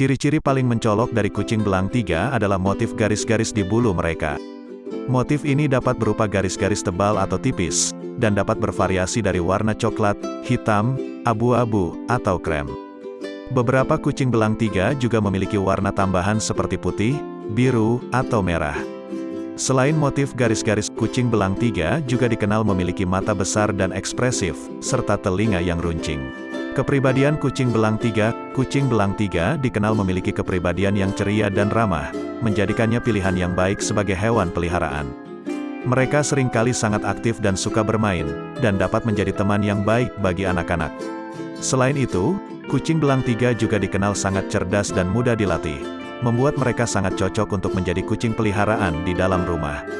Ciri-ciri paling mencolok dari kucing belang tiga adalah motif garis-garis di bulu mereka. Motif ini dapat berupa garis-garis tebal atau tipis, dan dapat bervariasi dari warna coklat, hitam, abu-abu, atau krem. Beberapa kucing belang tiga juga memiliki warna tambahan seperti putih, biru, atau merah. Selain motif garis-garis, kucing belang tiga juga dikenal memiliki mata besar dan ekspresif, serta telinga yang runcing. Kepribadian kucing belang tiga, kucing belang tiga dikenal memiliki kepribadian yang ceria dan ramah, menjadikannya pilihan yang baik sebagai hewan peliharaan. Mereka sering kali sangat aktif dan suka bermain, dan dapat menjadi teman yang baik bagi anak-anak. Selain itu, kucing belang tiga juga dikenal sangat cerdas dan mudah dilatih, membuat mereka sangat cocok untuk menjadi kucing peliharaan di dalam rumah.